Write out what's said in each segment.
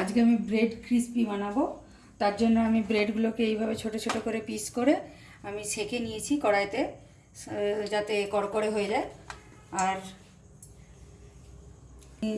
আজকে আমি bread crispy বানাবো। তার জন্য আমি ব্রেডগুলোকে এইভাবে ছোট ছোট করে পিস করে আমি সেকে নিয়েছি কড়াইতে যাতে কড়কড়ে হয়ে যায়। আর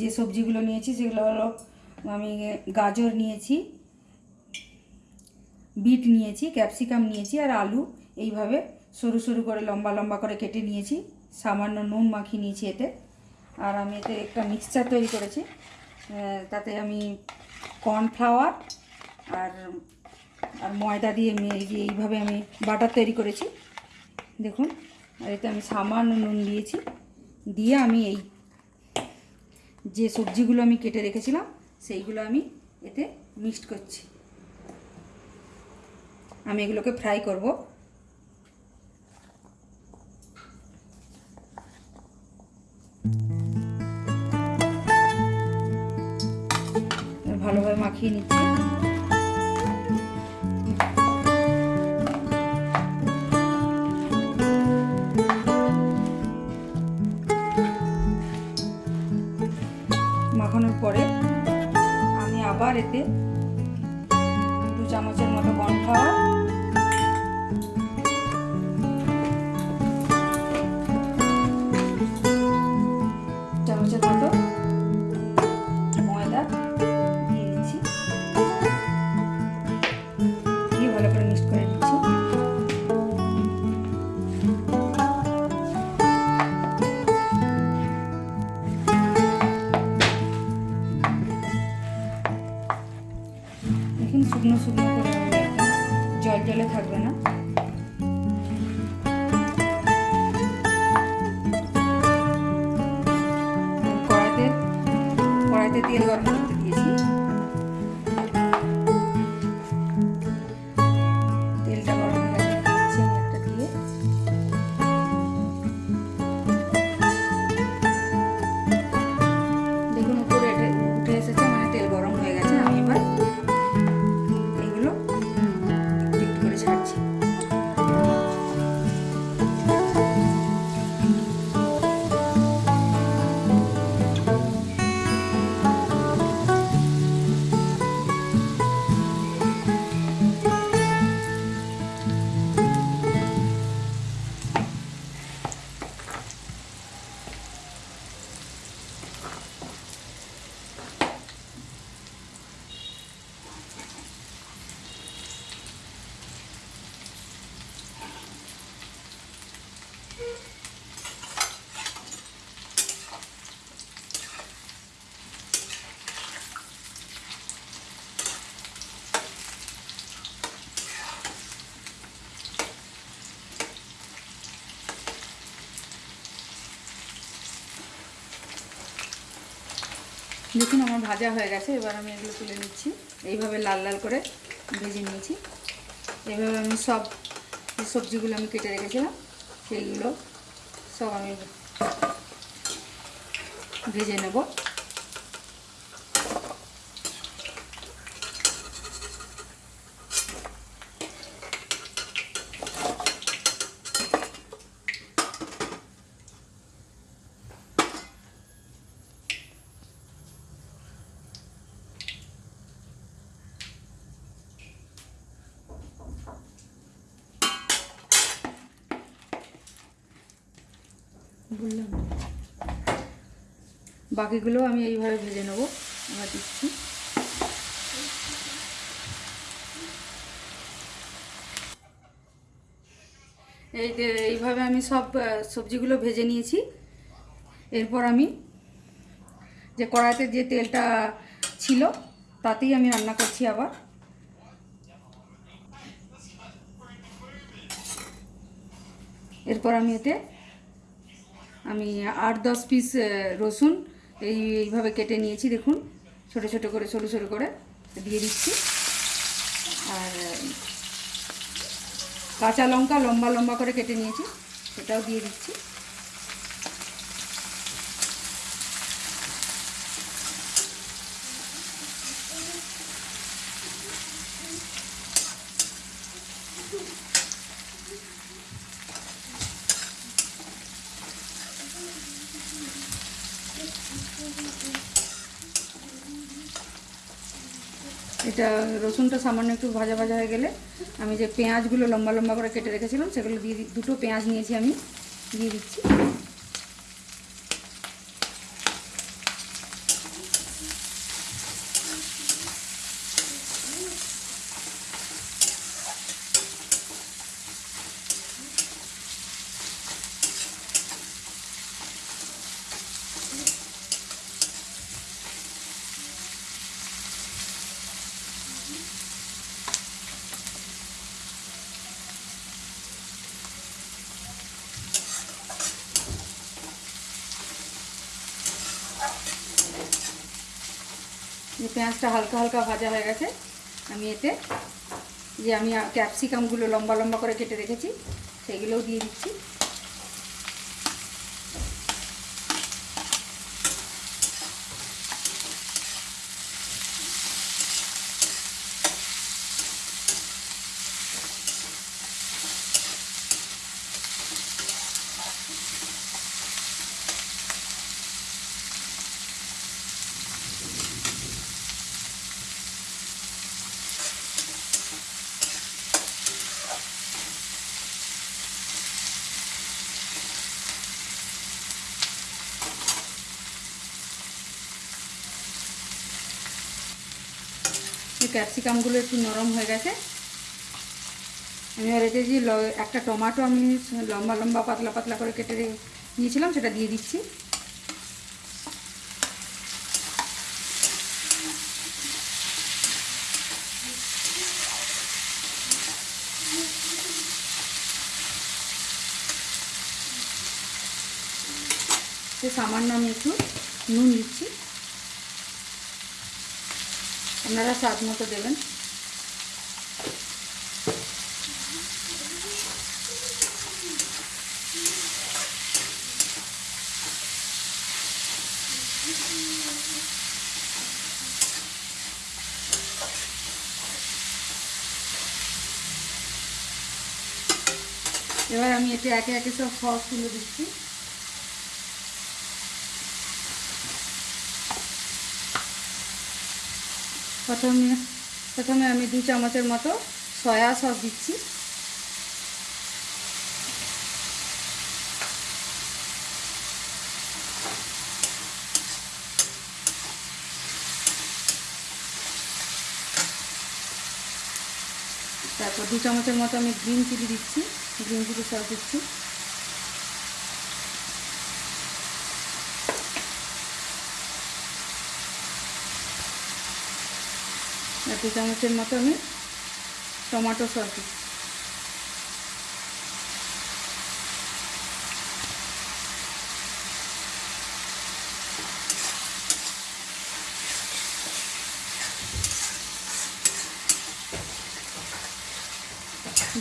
যে সবজিগুলো নিয়েছি সেগুলো হলো, আমি গাজর নিয়েছি, বিট নিয়েছি, ক্যাপসিকাম নিয়েছি আর আলু। এইভাবে সরু সরু করে লম্বা লম্বা করে কেটে নিয়েছি। সামান্য নুন মাখিয়ে নিয়েছি এতে। আর আমি এতে একটা মিক্সচার তৈরি করেছি। তাতে আমি কর্নফ্লাওয়ার আর আর ময়দা দিয়ে আমি এই যে এইভাবে আমি বাটার তৈরি করেছি। দেখুন, আর এতে আমি সামান্য নুন দিয়েছি। দিয়ে আমি এই যে সবজিগুলো আমি কেটে রেখেছিলাম, সেইগুলো আমি এতে মিক্সড করছি। আমি এগুলোকে ফ্রাই করব। ভালোভাবে মাখিয়ে নিচ্ছি। মাখানোর পরে আমি আবার এতে দু চামচের মতো কর্নফ্লাওয়ার চামচের দেখুন শুকনো শুকনো করে জল জলে থাকবে না। কড়াইতে কড়াইতে তেল গরম দেখুন আমার ভাজা হয়ে গেছে, এবার আমি এগুলো তুলে নিচ্ছি। এইভাবে লাল লাল করে ভেজে নিয়েছি। এভাবে আমি সব যে সবজিগুলো আমি কেটে রেখেছিলাম, সেইগুলো সব আমি ভেজে নেব। বললাম। বাকিগুলো আমি এইভাবে ভেজে নেব। আবার দিচ্ছি। এই এইভাবে আমি সব সবজিগুলো ভেজে নিয়েছি। এরপর আমি যে কড়াইতে যে তেলটা ছিল, তাতেই আমি রান্না করছি আবার। এরপর আমি এতে আমি আট, দশ পিস রসুন এই, এইভাবে কেটে নিয়েছি, দেখুন। ছোট ছোট করে, সরু সরু করে দিয়ে দিচ্ছি। আর, কাঁচা লঙ্কা লম্বা লম্বা করে কেটে নিয়েছি, সেটাও দিয়ে দিচ্ছি। এটা রসুনটা সামান্য একটু ভাজা ভাজা হয়ে গেলে আমি যে পেঁয়াজগুলো লম্বা লম্বা করে কেটে রেখেছিলাম, সেগুলো দিয়ে দুটো পেঁয়াজ নিয়েছি আমি, দিয়ে দিচ্ছি। পেঁয়াজটা হালকা হালকা ভাজা হয়ে গেছে, আমি এতে যে আমি ক্যাপসিকামগুলো লম্বা লম্বা করে কেটে রেখেছি, সেগুলোও দিয়ে দিচ্ছি। ক্যাপসিকামগুলো একটু নরম হয়ে গেছে। আমি আর এতে যে একটা টমাটো আমি লম্বা লম্বা পাতলা পাতলা করে কেটে নিয়েছিলাম, সেটা দিয়ে দিচ্ছি। সামান্য আমি একটু নুন দিচ্ছি। আপনারা স্বাদ মতো দেবেন। এবার আমি এতে একে একে সব সস তুলে দিচ্ছি। প্রথমে প্রথমে আমি দু চামচের মতো সয়া সস দিচ্ছি। তারপর দু চামচের মতো আমি গ্রিন চিলি দিচ্ছি, গ্রিন চিলি সস দিচ্ছি। দু চামচের মতো আমি টমেটো সস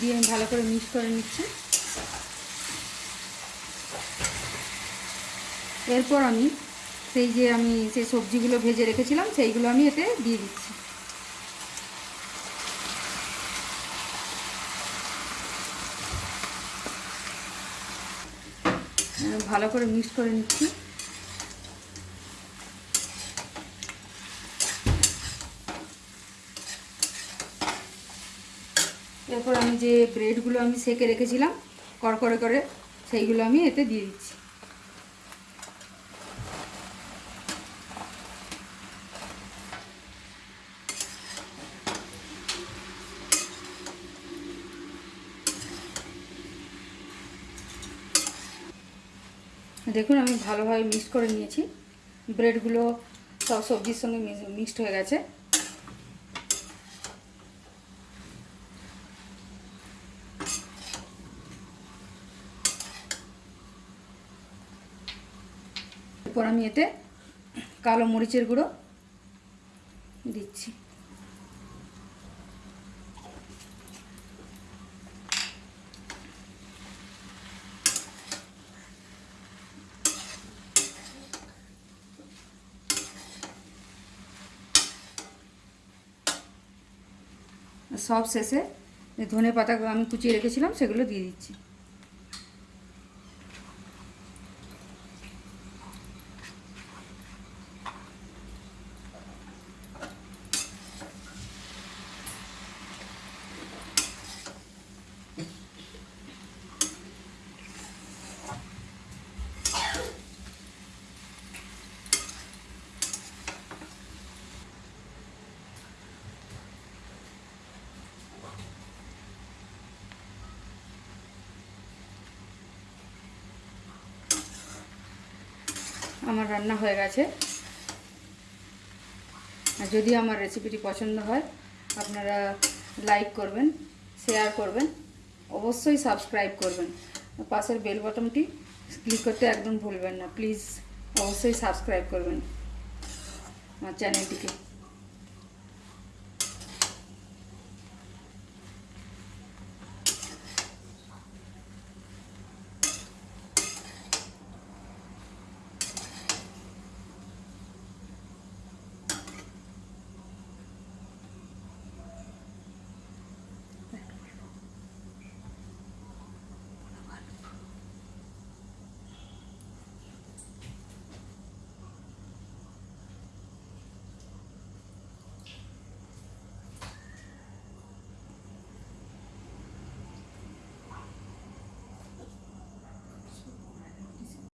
দিয়ে আমি ভালো করে মিক্স করে নিচ্ছি। এরপর আমি সেই যে আমি সেই সবজিগুলো ভেজে রেখেছিলাম, সেইগুলো আমি এতে দিয়ে দিচ্ছি। ভালো করে মিক্স করে নিচ্ছি। এরপর আমি যে ব্রেডগুলো আমি সেকে রেখেছিলাম, কড়কড়ে করে, সেইগুলো আমি এতে দিয়ে দিচ্ছি। দেখুন, আমি ভালোভাবে মিক্স করে নিয়েছি। ব্রেডগুলো সব সবজির সঙ্গে মিক্সড হয়ে গেছে। এরপর আমি এতে কালো মরিচের গুঁড়ো দিচ্ছি। সব শেষে ধনে পাতাগুলো আমি কুচিয়ে রেখেছিলাম সেগুলো দিয়ে দিচ্ছি। আমার রান্না হয়ে গেছে। আর যদি আমার রেসিপিটি পছন্দ হয়, আপনারা লাইক করবেন শেয়ার করবেন, অবশ্যই সাবস্ক্রাইব করবেন। পাশের বেল বটনটি ক্লিক করতে একদম ভুলবেন না। প্লিজ অবশ্যই সাবস্ক্রাইব করবেন আমার চ্যানেলটিকে